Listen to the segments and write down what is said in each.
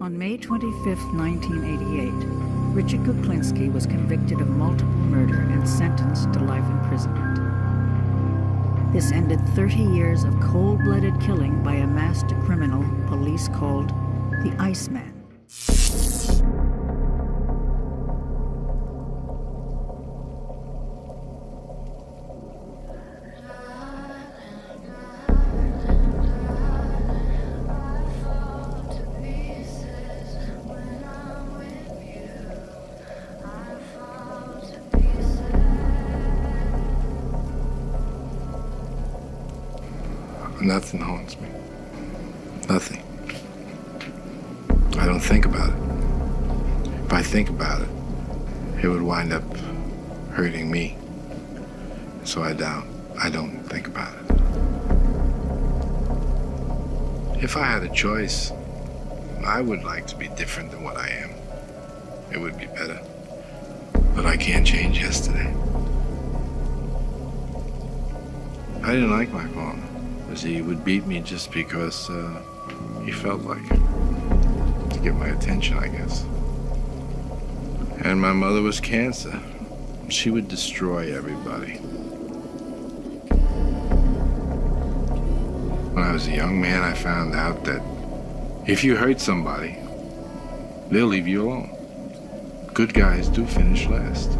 On May 25, 1988, Richard Kuklinski was convicted of multiple murder and sentenced to life imprisonment. This ended 30 years of cold-blooded killing by a master criminal police called the Iceman. Nothing haunts me. Nothing. I don't think about it. If I think about it, it would wind up hurting me. So I don't. I don't think about it. If I had a choice, I would like to be different than what I am. It would be better. But I can't change yesterday. I didn't like my father was he would beat me just because uh, he felt like it. To get my attention, I guess. And my mother was cancer. She would destroy everybody. When I was a young man, I found out that if you hurt somebody, they'll leave you alone. Good guys do finish last.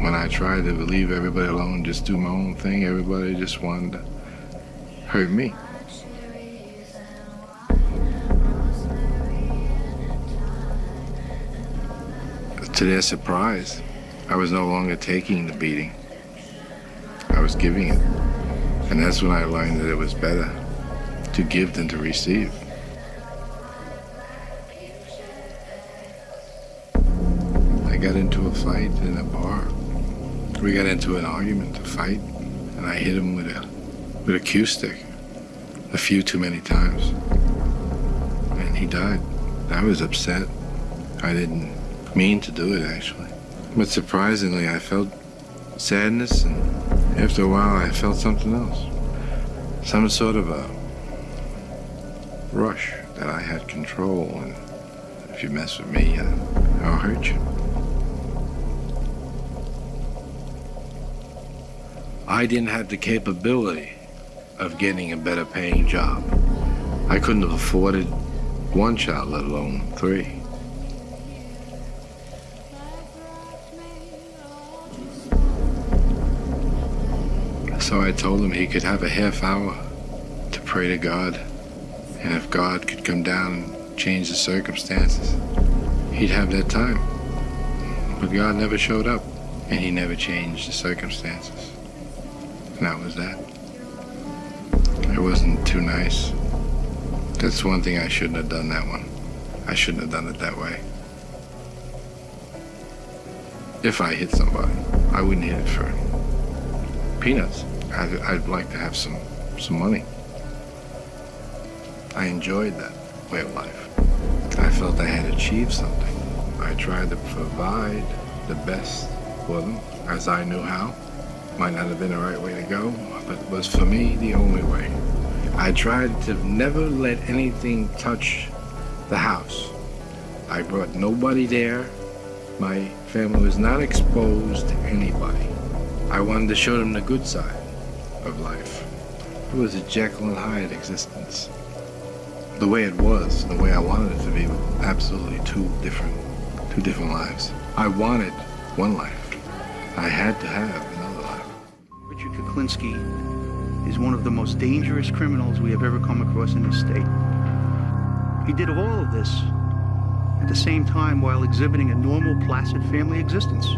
When I tried to leave everybody alone, just do my own thing, everybody just wanted to hurt me. To their surprise, I was no longer taking the beating. I was giving it. And that's when I learned that it was better to give than to receive. I got into a fight in a bar. We got into an argument, a fight, and I hit him with a with a cue stick a few too many times. And he died. I was upset. I didn't mean to do it, actually. But surprisingly, I felt sadness, and after a while, I felt something else. Some sort of a rush that I had control, and if you mess with me, uh, I'll hurt you. I didn't have the capability of getting a better paying job. I couldn't have afforded one child, let alone three. So I told him he could have a half hour to pray to God. And if God could come down and change the circumstances, he'd have that time. But God never showed up, and he never changed the circumstances. And that was that. It wasn't too nice. That's one thing I shouldn't have done that one. I shouldn't have done it that way. If I hit somebody, I wouldn't hit it for peanuts. I'd, I'd like to have some, some money. I enjoyed that way of life. I felt I had achieved something. I tried to provide the best for them as I knew how. Might not have been the right way to go, but it was for me the only way. I tried to never let anything touch the house. I brought nobody there. My family was not exposed to anybody. I wanted to show them the good side of life. It was a Jekyll and Hyde existence. The way it was, the way I wanted it to be, absolutely two different, two different lives. I wanted one life. I had to have. Richard Kuklinski is one of the most dangerous criminals we have ever come across in this state. He did all of this at the same time while exhibiting a normal, placid family existence.